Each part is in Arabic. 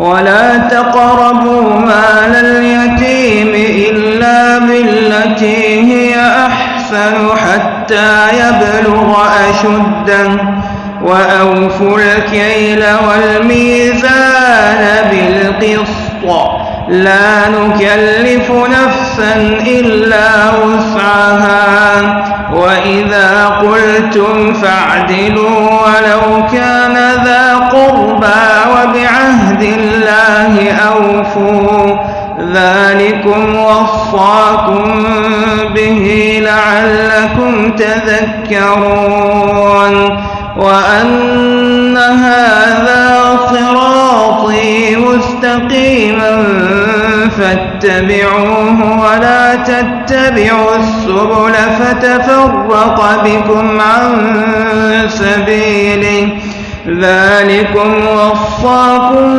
ولا تقربوا مال اليتيم إلا بالتي هي أحسن حتى يبلغ أشده وأوفوا الكيل والميزان بالقسط. لا نكلف نفسا إلا وسعها. وإذا قلتم فاعدلوا ولو كان ذا قربى وبعهد الله أوفوا ذلكم وصاكم به لعلكم تذكرون وأن هذا صراطي مستقيما فاتبعوه ولا تتبعوا السبل فتفرق بكم عن سبيله ذلكم وصاكم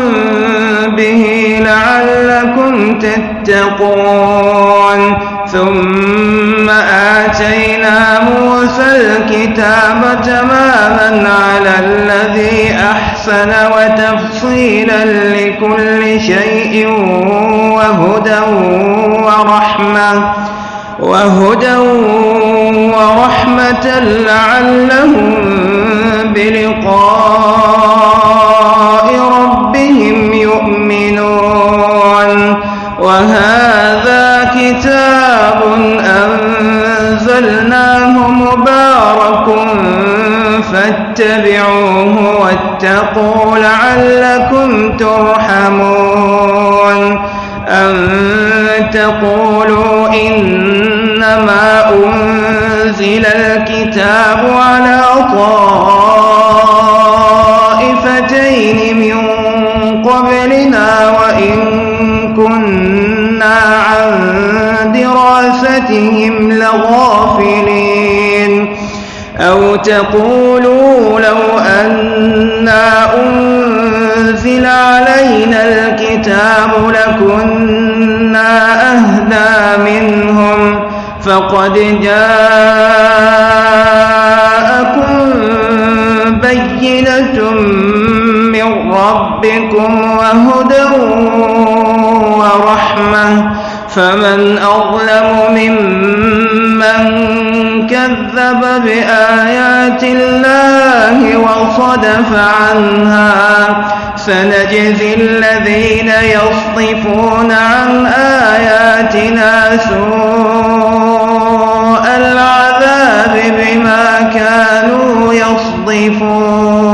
به لعلكم تتقون. ثم آتينا موسى الكتاب تماما على الذي أحسن وتفصيلا لكل شيء وهدى ورحمة وهدى ورحمة لعلهم بلقاء فاتبعوه واتقوا لعلكم ترحمون. أن تقولوا إنما أنزل الكتاب على طائفتين من قبلنا وإن كنا عن دراستهم لغافلين. أو تقولوا لو أنا أنزل علينا الكتاب لكنا أهدى منهم فقد جاءكم بينة من ربكم وهدى ورحمة فمن أظلم ممن كذب بآيات الله وصدف عنها. سنجزي الذين يصدفون عن آياتنا سوء العذاب بما كانوا يصدفون.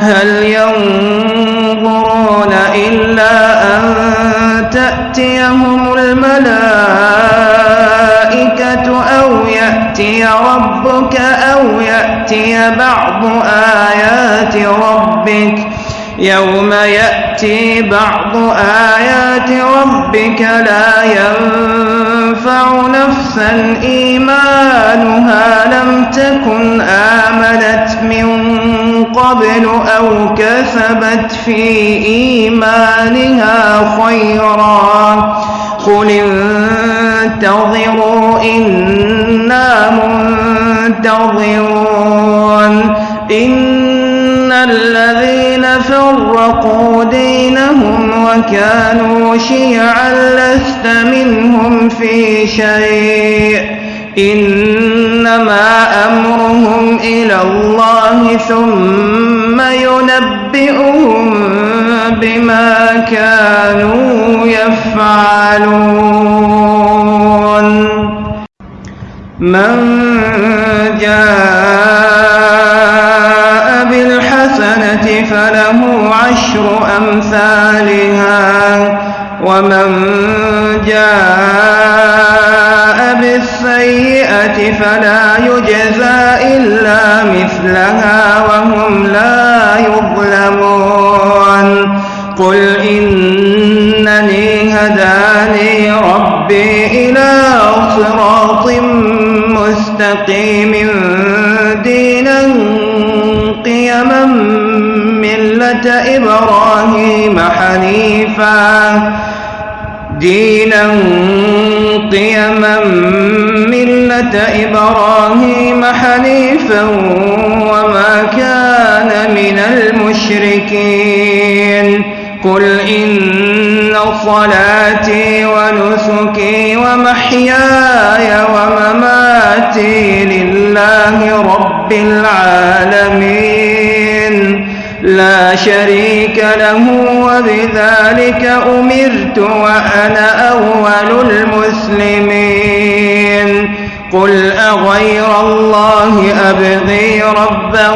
هل ينظرون إلا أن تأتيهم الملائكة يأتي ربك أو يأتي بعض آيات ربك. يوم يأتي بعض آيات ربك لا ينفع نفسا إيمانها لم تكن آمنت من قبل أو كسبت في إيمانها خيرا. قل انتظروا إنا منتظرون إن الذين فرقوا دينهم وكانوا شيعا لست منهم في شيء إنما أمرهم إلى الله ثم ينبئهم بما كانوا يفعلون من جاء بالحسنة فله عشر أمثالها ومن جاء بالسيئة فلا يجزى إلا مثلها وهم لا يظلمون. قل إنني هداني ربي إلى صراط مستقيم دينا قيما ملة إبراهيم حنيفا. دينا قيما ملة إبراهيم حنيفا وما كان من المشركين. قل إن صلاتي ونسكي ومحياي ومماتي لله رب العالمين. لا شريك له وبذلك أمرت وأنا أول المسلمين. قل أغير الله أبغي ربا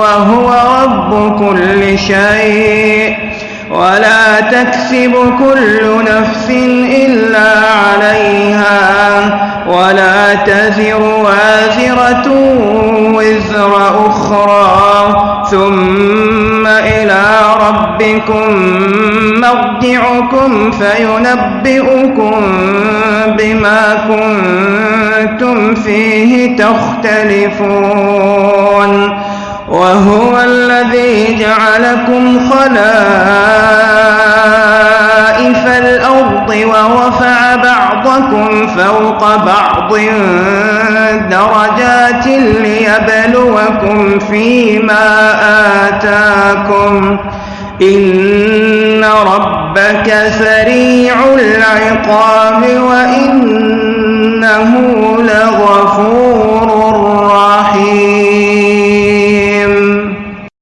وهو رب كل شيء. ولا تكسب كل نفس إلا عليها ولا تزر وازرة وزر أخرى ثم إلى ربكم مرجعكم فينبئكم بما كنتم فيه تختلفون وهو الذي جعلكم خلائف الأرض ورفع بعضكم فوق بعض درجات ليبلوكم فيما آتاكم. إن ربك سريع العقاب وإنه لغفور